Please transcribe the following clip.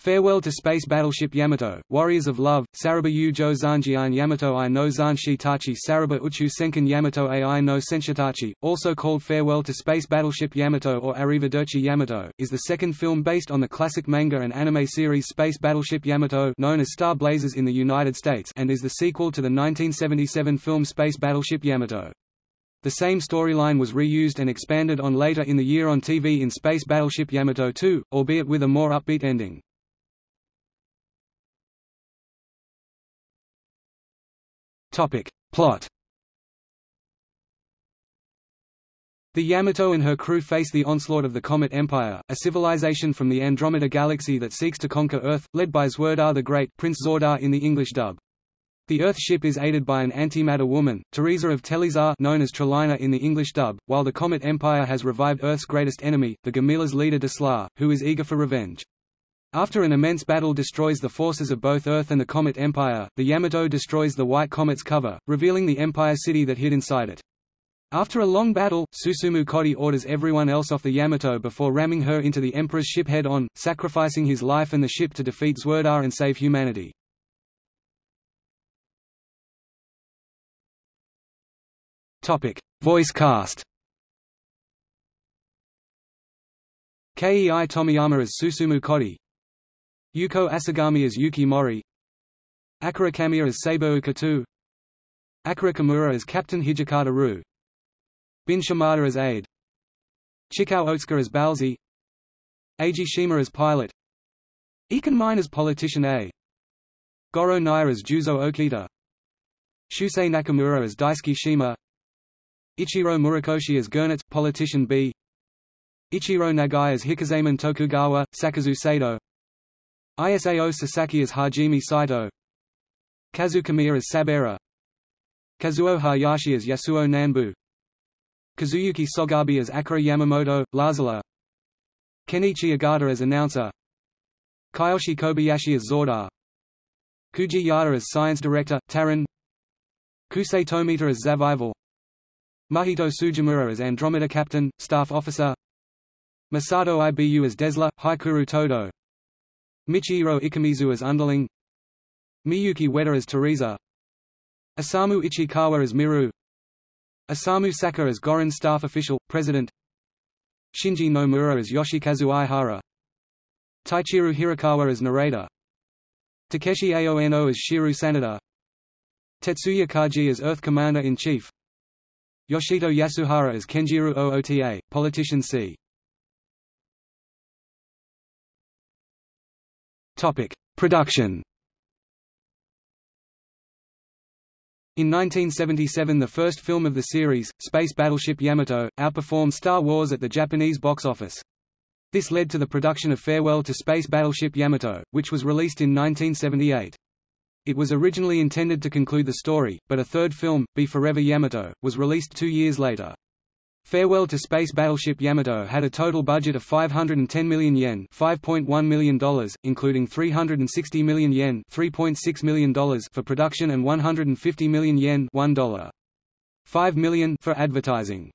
Farewell to Space Battleship Yamato, Warriors of Love, Saraba Yu Jo Zanjian Yamato I no Zanshitachi Saraba Uchu Senkan Yamato Ai no Senshitachi, also called Farewell to Space Battleship Yamato or Arrivederci Yamato, is the second film based on the classic manga and anime series Space Battleship Yamato known as Star Blazers in the United States and is the sequel to the 1977 film Space Battleship Yamato. The same storyline was reused and expanded on later in the year on TV in Space Battleship Yamato 2, albeit with a more upbeat ending. Topic. Plot The Yamato and her crew face the onslaught of the Comet Empire, a civilization from the Andromeda Galaxy that seeks to conquer Earth, led by Zwordar the Great Prince Zordar in the English dub. The Earth ship is aided by an antimatter woman, Teresa of Telezart known as Trelaina in the English dub, while the Comet Empire has revived Earth's greatest enemy, the Gamilas leader Desslar, who is eager for revenge. After an immense battle destroys the forces of both Earth and the Comet Empire, the Yamato destroys the White Comet's cover, revealing the Empire city that hid inside it. After a long battle, Susumu Kodai orders everyone else off the Yamato before ramming her into the Emperor's ship head-on, sacrificing his life and the ship to defeat Zwordar and save humanity. Topic. Voice cast Kei Tomiyama as Susumu Kodai Yoko Asagami as Yuki Mori. Akira Kamiya as Seibu Ukatu Akira Kimura as Captain Hijikata Ru Bin Shimada as aide. Chikao Otsuka as Balzi Eiji Shima as pilot. Iken Mine as politician A. Goro Naya as Juzo Okita Shusei Nakamura as Daisuke Shima. Ichiro Murakoshi as Gernitz, politician B. Ichiro Nagai as Hikozaemon Tokugawa, Sakazu Sato Isao Sasaki as Hajime Saito. Kazu Kamiya as Sabera. Kazuo Hayashi as Yasuo Nanbu Kazuyuki Sogabe as Akira Yamamoto, Lazula Kenichi Ogata as announcer. Kiyoshi Kobayashi as Zordar. Koji Yada as science director, Taran Kosei Tomita as Zavival. Mahito Tsujimura as Andromeda captain, staff officer. Masato Ibu as Desslar, Heikuro Todo Michihiro Ikemizu as underling. Miyuki Ueda as Teresa. Osamu Ichikawa as Miru. Osamu Saka as Gorin staff official, president. Shinji Nomura as Yoshikazu Aihara. Taichiro Hirokawa as narrator. Takeshi Aono as Shiro Sanada. Tetsuya Kaji as Earth Commander-in-Chief. Yoshito Yasuhara as Kenjiro Oota, politician C. Topic: Production. In 1977 the first film of the series, Space Battleship Yamato, outperformed Star Wars at the Japanese box office. This led to the production of Farewell to Space Battleship Yamato, which was released in 1978. It was originally intended to conclude the story, but a third film, Be Forever Yamato, was released two years later. Farewell to Space Battleship Yamato had a total budget of 510 million yen $5.1 million, including 360 million yen $3.6 million for production and 150 million yen $1. 5 million for advertising.